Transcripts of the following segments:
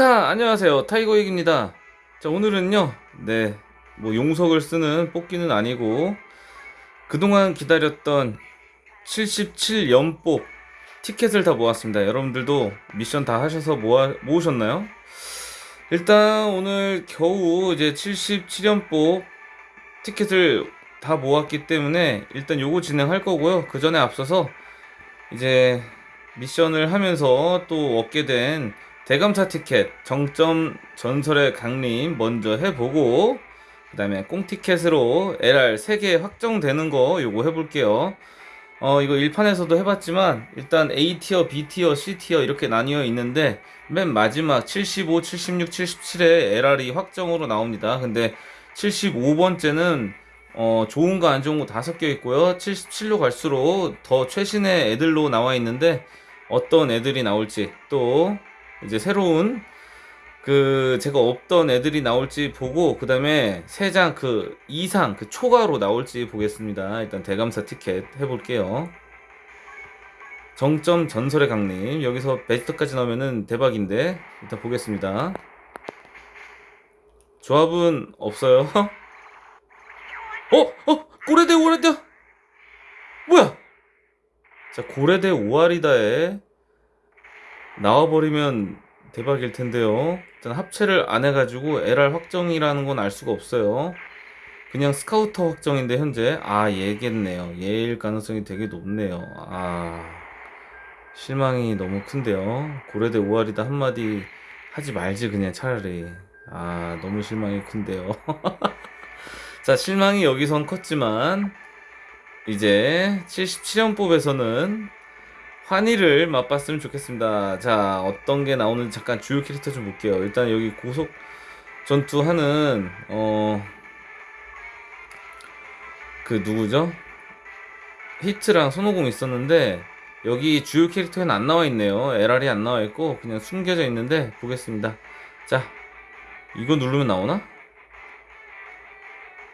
크카 안녕하세요. 타이거익입니다. 자 오늘은요 네뭐 용석을 쓰는 뽑기는 아니고 그동안 기다렸던 77연뽑 티켓을 다 모았습니다. 여러분들도 미션 다 하셔서 모아, 모으셨나요? 일단 오늘 겨우 이제 77연뽑 티켓을 다 모았기 때문에 일단 요거 진행할 거고요. 그 전에 앞서서 이제 미션을 하면서 또 얻게 된 대감사 티켓 정점 전설의 강림 먼저 해보고 그 다음에 꽁티켓으로 LR 3개 확정되는 거 요거 해볼게요. 어 이거 1판에서도 해봤지만 일단 A티어, B티어, C티어 이렇게 나뉘어 있는데 맨 마지막 75, 76, 77에 LR이 확정으로 나옵니다. 근데 75번째는 어 좋은 거 안 좋은 거 다 섞여 있고요. 77로 갈수록 더 최신의 애들로 나와 있는데 어떤 애들이 나올지 또 이제 새로운 그 제가 없던 애들이 나올지 보고 그 다음에 세 장 그 이상 그 초과로 나올지 보겠습니다. 일단 대감사 티켓 해볼게요. 정점 전설의 강림 여기서 베스트까지 나오면은 대박인데 일단 보겠습니다. 조합은 없어요. 어? 어? 고래대 오래대 뭐야? 자 고래대 오아리다에 나와버리면 대박일 텐데요. 일단 합체를 안 해가지고 LR 확정이라는 건 알 수가 없어요. 그냥 스카우터 확정인데 현재 아 얘겠네요. 얘일 가능성이 되게 높네요. 아 실망이 너무 큰데요. 고래대 오알이다 한마디 하지 말지 그냥 차라리 아 너무 실망이 큰데요. 자 실망이 여기선 컸지만 이제 77연법에서는 환희를 맛봤으면 좋겠습니다. 자, 어떤 게 나오는지 잠깐 주요 캐릭터 좀 볼게요. 일단 여기 고속 전투하는, 어, 그 누구죠? 히트랑 손오공 있었는데, 여기 주요 캐릭터에는 안 나와 있네요. LR이 안 나와 있고, 그냥 숨겨져 있는데, 보겠습니다. 자, 이거 누르면 나오나?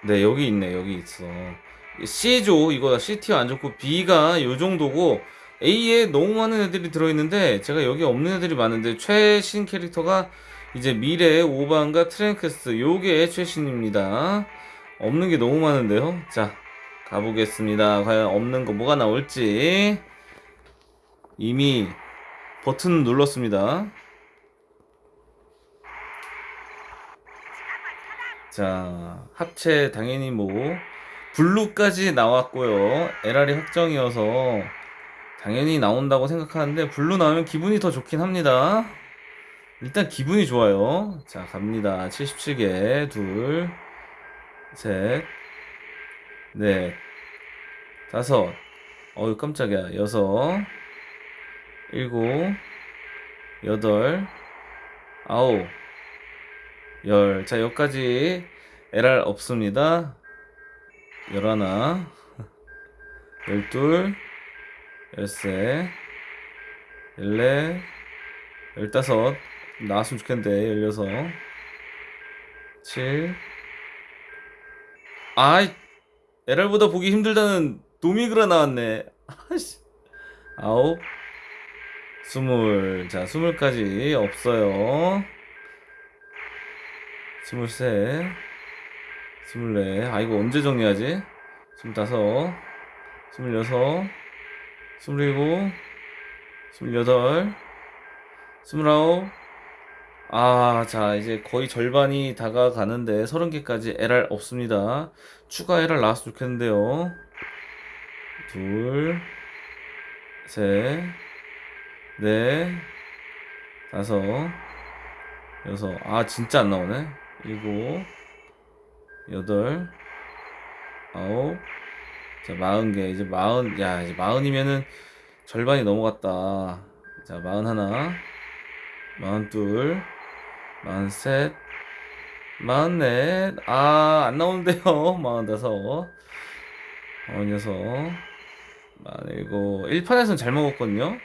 네, 여기 있네, 여기 있어. C조, 이거 C티어 안 좋고, B가 요 정도고, A에 너무 많은 애들이 들어있는데 제가 여기 없는 애들이 많은데 최신 캐릭터가 이제 미래 오반과 트랭크스 요게 최신입니다. 없는 게 너무 많은데요? 자 가보겠습니다. 과연 없는 거 뭐가 나올지. 이미 버튼 눌렀습니다. 자 합체 당연히 뭐 블루까지 나왔고요. LR이 확정이어서 당연히 나온다고 생각하는데 블루 나오면 기분이 더 좋긴 합니다. 일단 기분이 좋아요. 자 갑니다. 77개. 둘셋넷 다섯. 어유 깜짝이야. 여섯 일곱 여덟 아홉 열 자 여기까지 LR 없습니다. 열하나 열둘 열세 열네 열다섯. 나왔으면 좋겠는데 열여섯 칠. 아이 LR보다 보기 힘들다는 도미그라 나왔네. 아씨. 아홉 스물. 자 스물까지 없어요. 스물세 스물네. 아 이거 언제 정리하지? 스물다섯 스물여섯 스물일곱, 스물여덟, 스물아홉. 아, 자, 이제 거의 절반이 다가가는데 서른 개까지 LR 없습니다. 추가 LR 나왔으면 좋겠는데요. 둘, 셋, 넷, 다섯, 여섯. 아, 진짜 안 나오네. 일곱, 여덟, 아홉. 자, 마흔 개. 이제 마흔, 야, 이제 마흔이면은 절반이 넘어갔다. 자, 마흔 하나, 마흔 둘, 마흔 셋, 마흔 넷. 아, 안 나오는데요. 마흔 다섯, 마흔 여섯, 마흔 일곱. 1판에서는 잘 먹었거든요.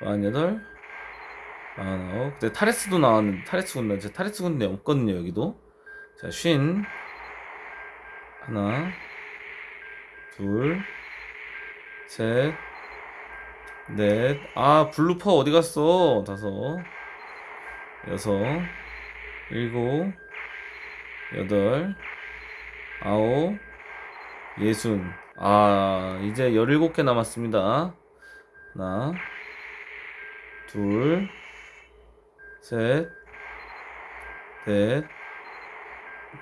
마흔 여덟, 마흔 아홉. 근데 타레스도 나왔는데, 타레스 군대, 제 타레스 군대 없거든요, 여기도. 자, 쉰. 하나, 둘, 셋, 넷. 아, 블루퍼 어디 갔어? 다섯, 여섯, 일곱, 여덟, 아홉, 예순. 아, 이제 17개 남았습니다. 하나, 둘, 셋, 넷,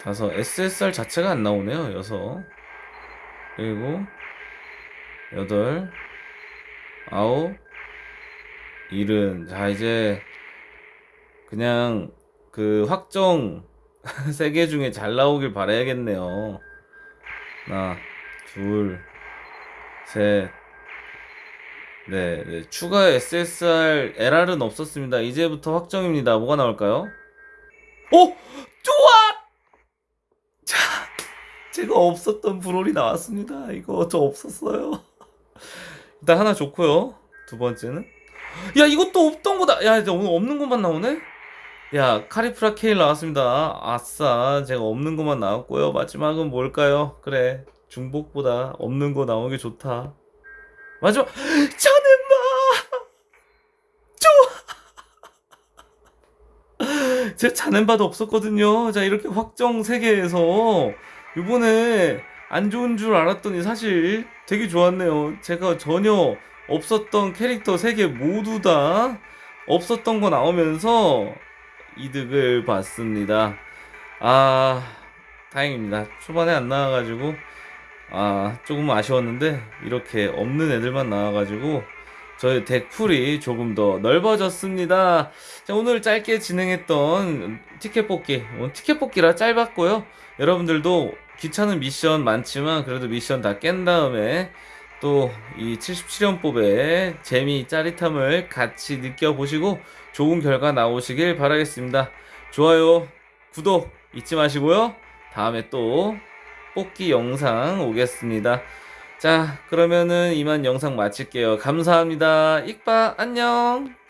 다섯. SSR 자체가 안 나오네요. 여섯, 일곱, 여덟, 아홉, 일은. 자, 이제 그냥 그 확정 세 개 중에 잘 나오길 바라야겠네요. 하나, 둘, 셋, 네, 네. 추가 SSR LR은 없었습니다. 이제부터 확정입니다. 뭐가 나올까요? 오! 좋아! 자, 제가 없었던 브롤이 나왔습니다. 이거 저 없었어요. 일단 하나 좋고요. 두 번째는 야, 이것도 없던 거다. 야, 이제 오늘 없는 것만 나오네? 야, 카리프라 케일 나왔습니다. 아싸, 제가 없는 것만 나왔고요. 마지막은 뭘까요? 그래, 중복보다 없는 거 나오기 좋다. 마지막, 자넨마! 제 자넨바도 없었거든요. 자, 이렇게 확정 3개에서 이번에 안 좋은 줄 알았더니 사실 되게 좋았네요. 제가 전혀 없었던 캐릭터 3개 모두 다 없었던 거 나오면서 이득을 봤습니다. 아, 다행입니다. 초반에 안 나와가지고, 아, 조금 아쉬웠는데, 이렇게 없는 애들만 나와가지고, 저희 덱풀이 조금 더 넓어졌습니다. 자, 오늘 짧게 진행했던 티켓 뽑기, 오늘 티켓 뽑기라 짧았고요. 여러분들도 귀찮은 미션 많지만, 그래도 미션 다 깬 다음에, 또 이 77연법의 재미, 짜릿함을 같이 느껴보시고, 좋은 결과 나오시길 바라겠습니다. 좋아요, 구독 잊지 마시고요. 다음에 또 뽑기 영상 오겠습니다. 자, 그러면은 이만 영상 마칠게요. 감사합니다. 익바 안녕.